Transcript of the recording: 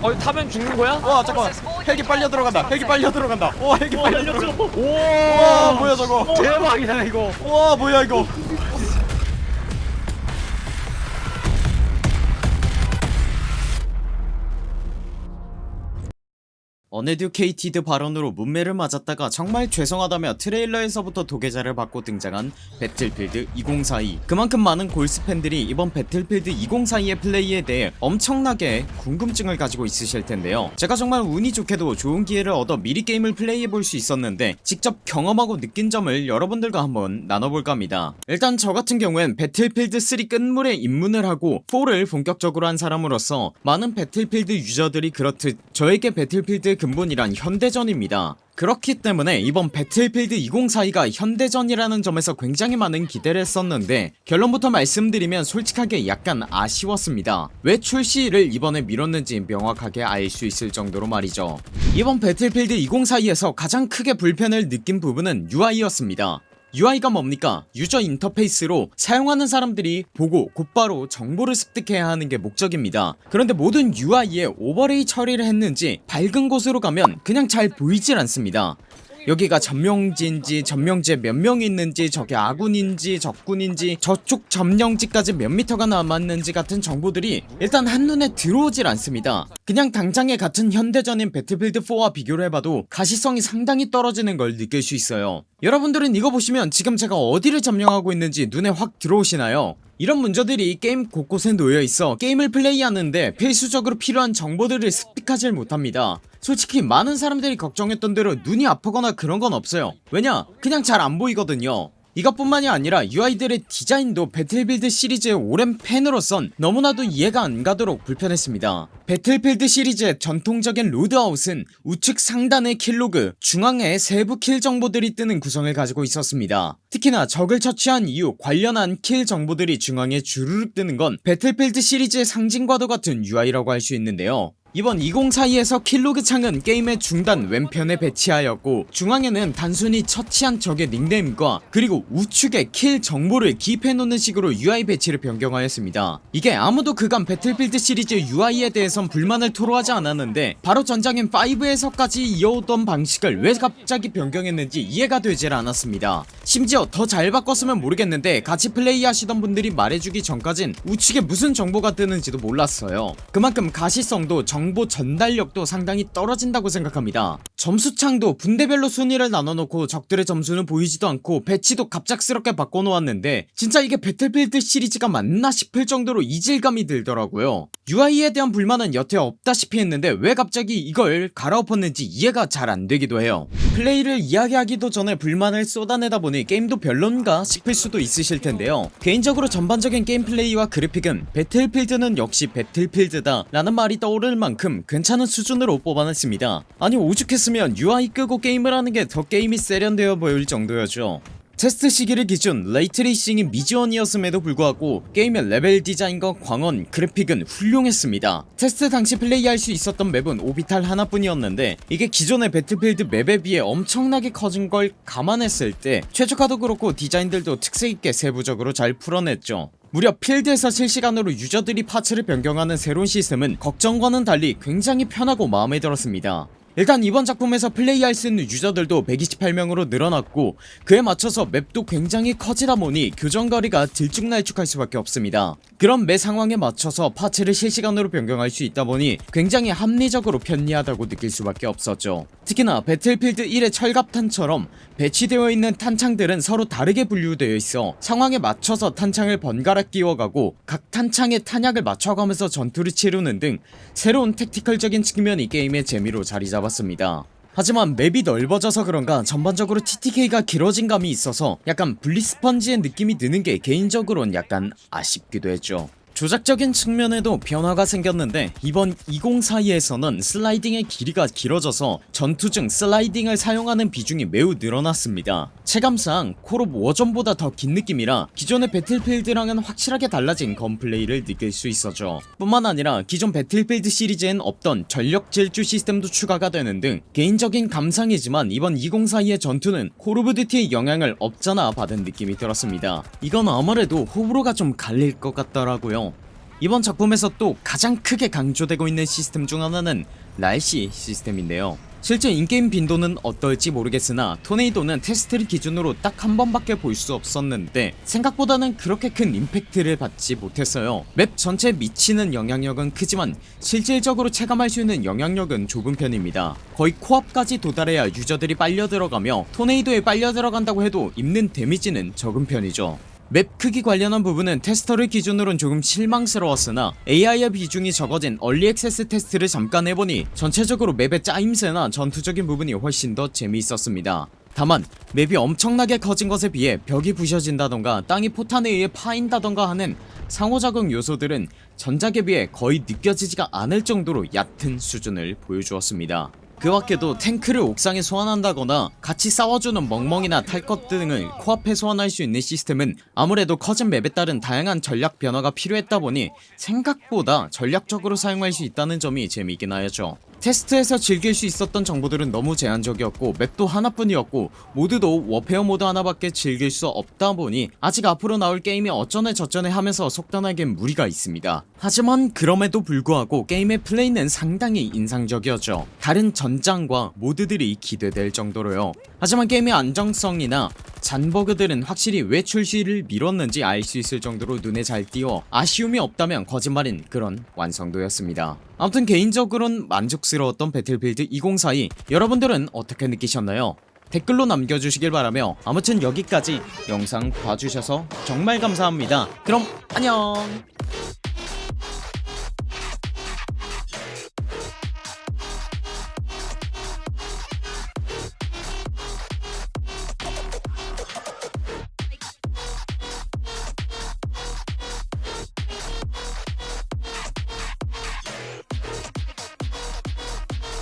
어 타면 죽는 거야? 와 잠깐만. 헬기 빨려 들어간다. 헬기 빨려 들어간다. 와 헬기 어 빨려 알려줘 들어간다. 오와 뭐야 저거? 대박이다 이거. 와 뭐야 이거 uneducated 발언으로 뭇매를 맞았다가 정말 죄송하다며 트레일러에서부터 도게자를 받고 등장한 배틀필드 2042 그만큼 많은 골수 팬들이 이번 배틀필드 2042의 플레이에 대해 엄청나게 궁금증을 가지고 있으실 텐데요. 제가 정말 운이 좋게도 좋은 기회를 얻어 미리 게임을 플레이해볼 수 있었는데 직접 경험하고 느낀 점을 여러분들과 한번 나눠볼까 합니다. 일단 저 같은 경우엔 배틀필드 3 끝물에 입문을 하고 4를 본격적으로 한 사람으로서 많은 배틀필드 유저들이 그렇듯 저에게 배틀필드 근본이란 현대전입니다. 그렇기 때문에 이번 배틀필드 2042가 현대전이라는 점에서 굉장히 많은 기대를 했었는데 결론부터 말씀드리면 솔직하게 약간 아쉬웠습니다. 왜 출시를 이번에 미뤘는지 명확하게 알 수 있을 정도로 말이죠. 이번 배틀필드 2042에서 가장 크게 불편을 느낀 부분은 UI였습니다 UI가 뭡니까? user interface로 사용하는 사람들이 보고 곧바로 정보를 습득해야 하는 게 목적입니다. 그런데 모든 UI에 overlay 처리를 했는지 밝은 곳으로 가면 그냥 잘 보이질 않습니다 여기가 점령지인지 점령지에 몇 명이 있는지 저게 아군인지 적군인지 저쪽 점령지까지 몇 미터가 남았는지 같은 정보들이 일단 한눈에 들어오질 않습니다. 그냥 당장의 같은 현대전인 배틀필드 4와 비교를 해봐도 가시성이 상당히 떨어지는 걸 느낄 수 있어요. 여러분들은 이거 보시면 지금 제가 어디를 점령하고 있는지 눈에 확 들어오시나요? 이런 문제들이 게임 곳곳에 놓여있어 게임을 플레이하는데 필수적으로 필요한 정보들을 습득하질 못합니다 솔직히 많은 사람들이 걱정했던 대로 눈이 아프거나 그런 건 없어요. 왜냐? 그냥 잘 안 보이거든요. 이것뿐만이 아니라 UI들의 디자인도 배틀필드 시리즈의 오랜 팬으로선 너무나도 이해가 안 가도록 불편했습니다. 배틀필드 시리즈의 전통적인 loadout은 우측 상단의 kill log 중앙에 세부 kill 정보들이 뜨는 구성을 가지고 있었습니다. 특히나 적을 처치한 이후 관련한 kill 정보들이 중앙에 주르륵 뜨는 건 배틀필드 시리즈의 상징과도 같은 UI라고 할 수 있는데요 이번 2042에서 kill log 창은 게임의 중단 왼편에 배치하였고 중앙에는 단순히 처치한 적의 닉네임과 그리고 우측에 kill 정보를 기입해놓는 식으로 UI 배치를 변경하였습니다. 이게 아무도 그간 배틀필드 시리즈 UI에 대해선 불만을 토로하지 않았는데 바로 전작인 5에서까지 이어오던 방식을 왜 갑자기 변경했는지 이해가 되질 않았습니다. 심지어 더 잘 바꿨으면 모르겠는데 같이 플레이하시던 분들이 말해주기 전까진 우측에 무슨 정보가 뜨는지도 몰랐어요. 그만큼 가시성도 정보 전달력도 상당히 떨어진다고 생각합니다. 점수창도 분대별로 순위를 나눠놓고 적들의 점수는 보이지도 않고 배치도 갑작스럽게 바꿔놓았는데 진짜 이게 배틀필드 시리즈가 맞나 싶을 정도로 이질감이 들더라고요. UI에 대한 불만은 여태 없다시피 했는데 왜 갑자기 이걸 갈아엎었는지 이해가 잘 안되기도 해요. 플레이를 이야기하기도 전에 불만을 쏟아내다 보니 게임도 별론가 싶을 수도 있으실 텐데요. 개인적으로 전반적인 게임 플레이와 그래픽은 배틀필드는 역시 배틀필드다 라는 말이 떠오를 만큼 괜찮은 수준으로 뽑아냈습니다. 아니 오죽했으면 UI 끄고 게임을 하는 게 더 게임이 세련되어 보일 정도였죠. 테스트 시기를 기준 ray tracing이 미지원이었음에도 불구하고 게임의 레벨 디자인과 광원, 그래픽은 훌륭했습니다. 테스트 당시 플레이할 수 있었던 맵은 오비탈 하나뿐이었는데 이게 기존의 배틀필드 맵에 비해 엄청나게 커진 걸 감안했을 때 최적화도 그렇고 디자인들도 특색있게 세부적으로 잘 풀어냈죠 무려 필드에서 실시간으로 유저들이 parts를 변경하는 새로운 시스템은 걱정과는 달리 굉장히 편하고 마음에 들었습니다 일단 이번 작품에서 플레이할 수 있는 유저들도 128명으로 늘어났고 그에 맞춰서 맵도 굉장히 커지다 보니 교정거리가 들쭉날쭉할 수밖에 없습니다. 그런 매 상황에 맞춰서 파츠를 실시간으로 변경할 수 있다 보니 굉장히 합리적으로 편리하다고 느낄 수밖에 없었죠. 특히나 배틀필드 1의 철갑탄처럼 배치되어 있는 탄창들은 서로 다르게 분류되어 있어 상황에 맞춰서 탄창을 번갈아 끼워가고 각 탄창에 탄약을 맞춰가면서 전투를 치르는 등 새로운 tactical적인 측면이 게임의 재미로 자리잡았습니다 하지만 맵이 넓어져서 그런가 전반적으로 TTK가 길어진 감이 있어서 약간 bullet sponge의 느낌이 드는 게 개인적으론 약간 아쉽기도 했죠 조작적인 측면에도 변화가 생겼는데 이번 2042에서는 슬라이딩의 길이가 길어져서 전투 중 슬라이딩을 사용하는 비중이 매우 늘어났습니다. 체감상 콜옵 워존보다 더 긴 느낌이라 기존의 배틀필드랑은 확실하게 달라진 gunplay를 느낄 수 있었죠 뿐만 아니라 기존 배틀필드 시리즈엔 없던 전력 질주 시스템도 추가가 되는 등 개인적인 감상이지만 이번 2042의 전투는 콜 오브 듀티의 영향을 없잖아 받은 느낌이 들었습니다. 이건 아무래도 호불호가 좀 갈릴 것 같더라고요 이번 작품에서 또 가장 크게 강조되고 있는 시스템 중 하나는 날씨 시스템인데요. 실제 in-game 빈도는 어떨지 모르겠으나 토네이도는 테스트를 기준으로 딱 한 번밖에 볼 수 없었는데 생각보다는 그렇게 큰 임팩트를 받지 못했어요. 맵 전체에 미치는 영향력은 크지만 실질적으로 체감할 수 있는 영향력은 좁은 편입니다. 거의 코앞까지 도달해야 유저들이 빨려 들어가며 토네이도에 빨려 들어간다고 해도 입는 데미지는 적은 편이죠 맵 크기 관련한 부분은 테스트를 기준으론 조금 실망스러웠으나 AI의 비중이 적어진 early access 테스트를 잠깐 해보니 전체적으로 맵의 짜임새나 전투적인 부분이 훨씬 더 재미있었습니다. 다만 맵이 엄청나게 커진 것에 비해 벽이 부셔진다던가 땅이 포탄에 의해 파인다던가 하는 상호작용 요소들은 전작에 비해 거의 느껴지지가 않을 정도로 얕은 수준을 보여주었습니다 그 밖에도 탱크를 옥상에 소환한다거나 같이 싸워주는 멍멍이나 탈것 등을 코앞에 소환할 수 있는 시스템은 아무래도 커진 맵에 따른 다양한 전략 변화가 필요했다 보니 생각보다 전략적으로 사용할 수 있다는 점이 재미있긴 하였죠 테스트에서 즐길 수 있었던 정보들은 너무 제한적이었고 맵도 하나뿐이었고 모두도 워페어 모드 하나밖에 즐길 수 없다 보니 아직 앞으로 나올 게임이 어쩌네 저쩌네 하면서 속단하기엔 무리가 있습니다. 하지만 그럼에도 불구하고 게임의 플레이는 상당히 인상적이었죠. 다른 전장과 모드들이 기대될 정도로요. 하지만 게임의 안정성이나 잔버그들은 확실히 왜 출시를 미뤘는지 알 수 있을 정도로 눈에 잘 띄어 아쉬움이 없다면 거짓말인 그런 완성도였습니다. 아무튼 개인적으로는 만족스러웠던 배틀필드 2042 여러분들은 어떻게 느끼셨나요? 댓글로 남겨주시길 바라며 아무튼 여기까지 영상 봐주셔서 정말 감사합니다 그럼 안녕